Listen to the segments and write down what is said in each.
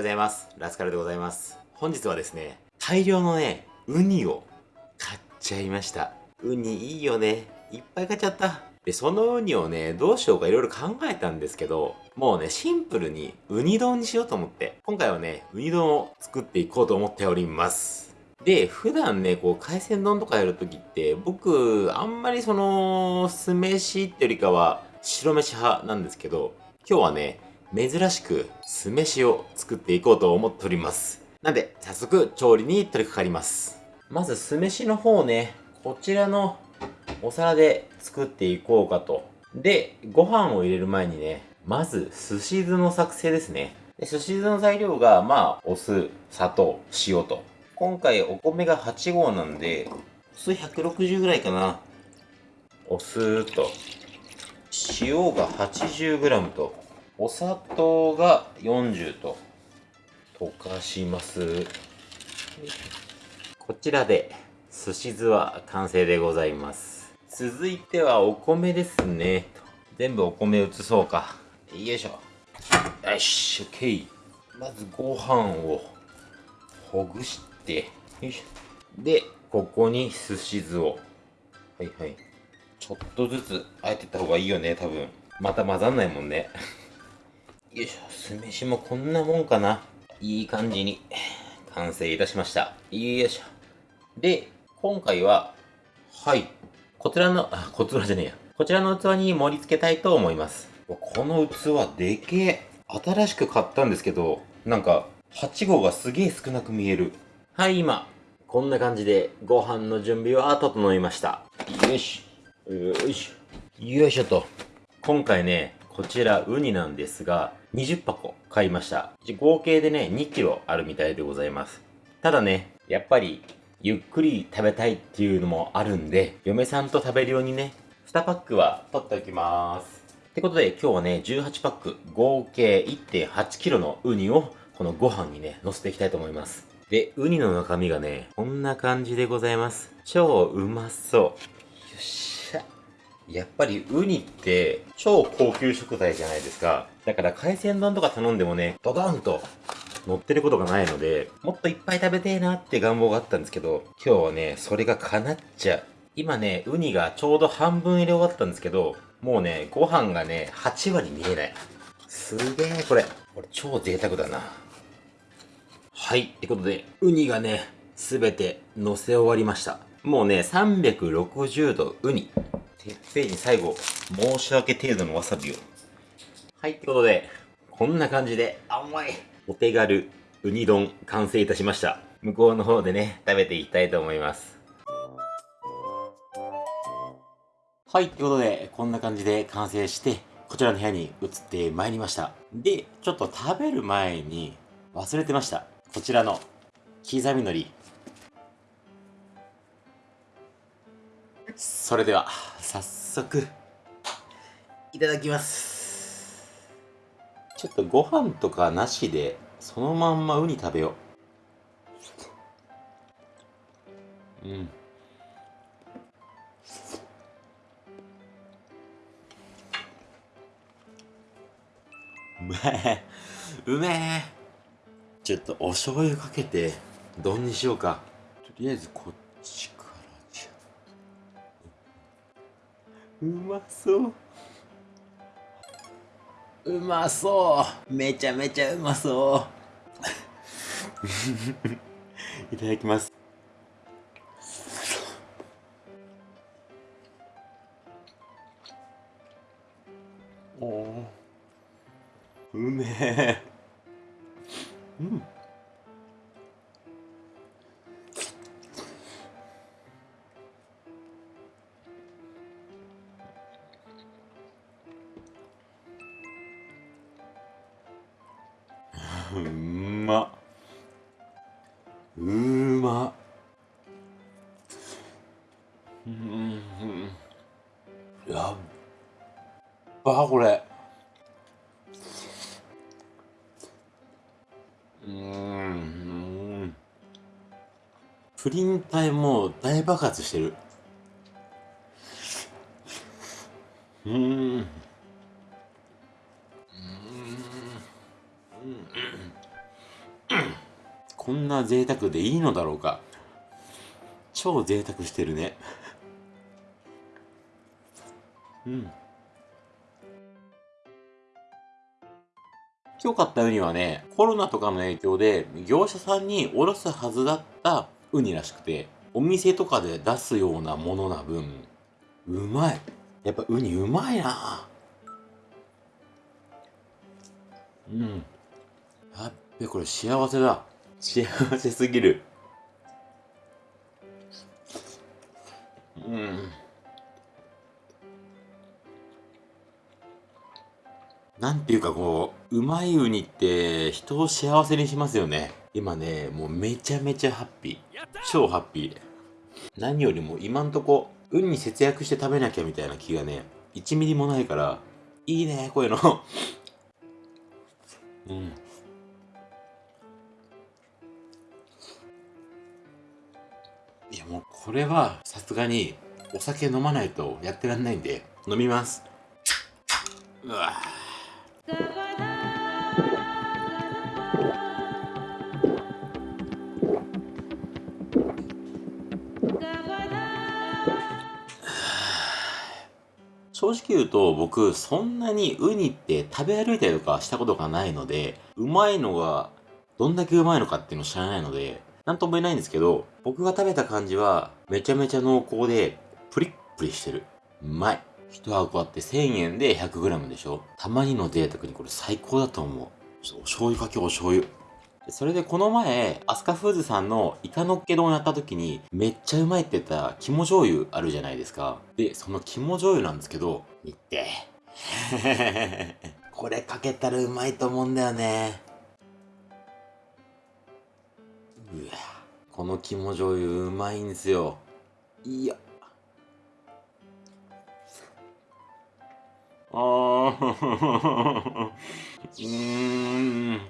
ございます。ラスカルでございます。本日はですね、大量のね、ウニを買っちゃいました。ウニいいよね。いっぱい買っちゃった。で、そのウニをね、どうしようかいろいろ考えたんですけど、もうね、シンプルにウニ丼にしようと思って、今回はね、ウニ丼を作っていこうと思っております。で、普段ね、こう、海鮮丼とかやるときって、僕、あんまりその、酢飯ってよりかは、白飯派なんですけど、今日はね、珍しく酢飯を作っていこうと思っております。なんで、早速調理に取り掛かります。まず酢飯の方ね、こちらのお皿で作っていこうかと。で、ご飯を入れる前にね、まず寿司酢の作成ですね。で寿司酢の材料が、まあ、お酢、砂糖、塩と。今回お米が8合なんで、お酢160ぐらいかな。お酢と、塩が 80g と、お砂糖が40と、溶かします。こちらで、寿司酢は完成でございます。続いてはお米ですね。全部お米移そうか。よいしょ。よし、オッケー。まずご飯をほぐして、よいしょ。で、ここに寿司酢を。はいはい。ちょっとずつあえてった方がいいよね、多分。また混ざんないもんね。よいしょ、酢飯もこんなもんかな。いい感じに完成いたしました。よいしょ。で、今回は、はい。こちらの、あ、こちらじゃねえや。こちらの器に盛り付けたいと思います。この器でけえ。新しく買ったんですけど、なんか、8号がすげえ少なく見える。はい、今、こんな感じでご飯の準備は整いました。よし。よいしょ。よいしょと。今回ね、こちらウニなんですが、20箱買いました。合計でね、2キロあるみたいでございます。ただね、やっぱり、ゆっくり食べたいっていうのもあるんで、嫁さんと食べるようにね、2パックは取っておきます。ってことで、今日はね、18パック、合計1.8キロのウニを、このご飯にね、乗せていきたいと思います。で、ウニの中身がね、こんな感じでございます。超うまそう。よし。やっぱりウニって超高級食材じゃないですか。だから海鮮丼とか頼んでもね、ドドンと乗ってることがないので、もっといっぱい食べてえなって願望があったんですけど、今日はね、それが叶っちゃう。今ね、ウニがちょうど半分入れ終わったんですけど、もうね、ご飯がね、8割見えない。すげえ、これ。これ超贅沢だな。はい。ってことで、ウニがね、すべて乗せ終わりました。もうね、360度ウニ。てっぺんに最後、申し訳程度のわさびを。はい。ってことで、こんな感じで、甘い。お手軽ウニ丼完成いたしました。向こうの方でね、食べていきたいと思います。はい。ってことで、こんな感じで完成して、こちらの部屋に移ってまいりました。で、ちょっと食べる前に忘れてました。こちらの刻み海苔。それでは、早速、いただきます。ちょっとご飯とかなしで、そのまんまウニ食べよう。うん。うめえ。うめえ。ちょっとお醤油かけて、丼にしようか。とりあえずこっちかうまそう。うまそう。めちゃめちゃうまそう。いただきます。おお。うめえ。うまっ。うまうん。やっばこれ。うん。プリン体もう大爆発してる。うん。うん。うん。こんな贅沢でいいのだろうか超贅沢してるね うん今日買ったウニはね、コロナとかの影響で業者さんにおろすはずだったウニらしくて、お店とかで出すようなものな分、うまい。やっぱウニうまいなうん。やっべ、これ幸せだ。幸せすぎる。うん。なんていうかこう、うまいウニって人を幸せにしますよね。今ね、もうめちゃめちゃハッピー。超ハッピー。何よりも今んとこ、ウニ節約して食べなきゃみたいな気がね、1ミリもないから、いいね、こういうの。うん。いやもうこれはさすがにお酒飲まないとやってらんないんで飲みます。うわ。正直言うと僕そんなにウニって食べ歩いたりとかしたことがないのでうまいのがどんだけうまいのかっていうのを知らないのでなんとも言えないんですけど僕が食べた感じはめちゃめちゃ濃厚でプリップリしてるうまい1箱あって1000円で 100g でしょたまにの贅沢にこれ最高だと思う。お醤油かけお醤油。それでこの前、アスカフーズさんのイカのっけ丼やった時に、めっちゃうまいって言った肝醤油あるじゃないですか。で、その肝醤油なんですけど、見て。これかけたらうまいと思うんだよね。うわ、この肝醤油うまいんですよ。いや。あー。うーん。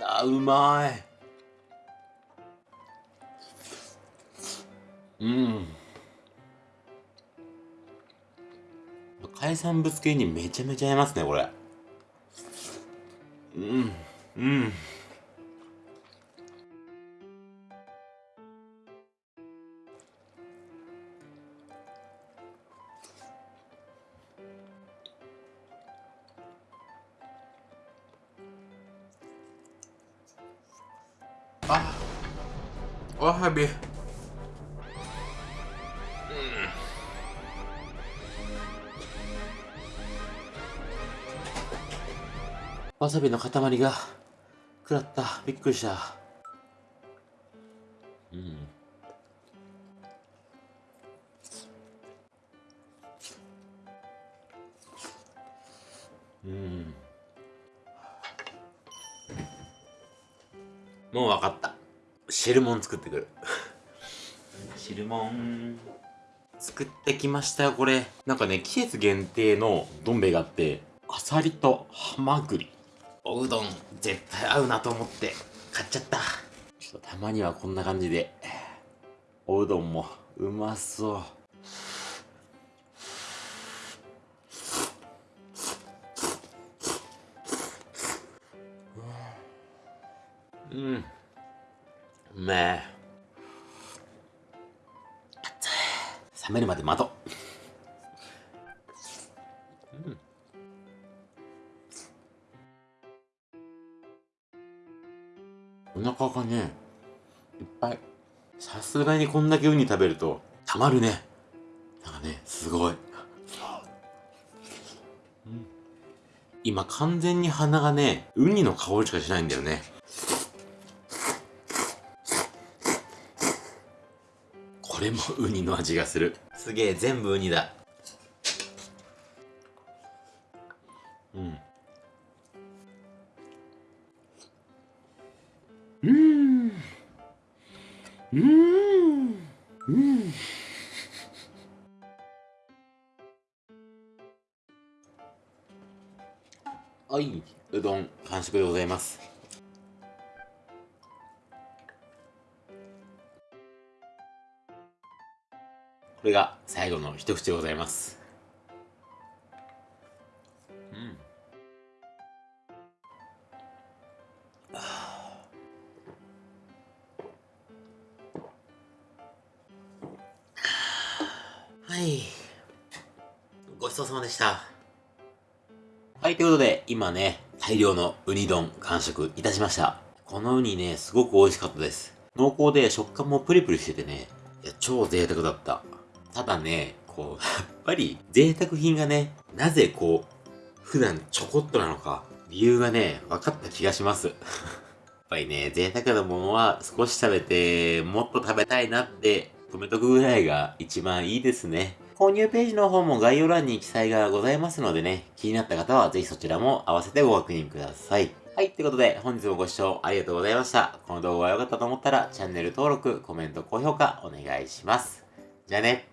あうまい。うん。海産物系にめちゃめちゃ合いますねこれ。うんうん。あわさび。わさびの塊が。食らった。びっくりした。うん。うん。もう分かった。汁もん作ってくる。汁もん作ってきましたよこれ。なんかね季節限定のどん兵衛があってあさりとハマグリおうどん絶対合うなと思って買っちゃった。ちょっとたまにはこんな感じでおうどんもうまそう。うん。うめえ。冷めるまで待とうすがにこんだけウニ食べるとたまるね。なんかねすごい、うん、今完全に鼻がねウニの香りしかしないんだよね。これもウニの味がする。すげえ全部ウニだ。うんうんうん。うん。はい。うどん完食でございます。これが最後の一口でございます。ごちそうさまでした。はい、ということで、今ね、大量のウニ丼完食いたしました。このウニね、すごく美味しかったです。濃厚で食感もプリプリしててね、いや、超贅沢だった。ただね、こう、やっぱり贅沢品がね、なぜこう、普段ちょこっとなのか、理由がね、分かった気がします。やっぱりね、贅沢なものは少し食べて、もっと食べたいなって止めとくぐらいが一番いいですね。購入ページの方も概要欄に記載がございますのでね、気になった方はぜひそちらも合わせてご確認ください。はい、ということで本日もご視聴ありがとうございました。この動画が良かったと思ったらチャンネル登録、コメント、高評価お願いします。じゃあね。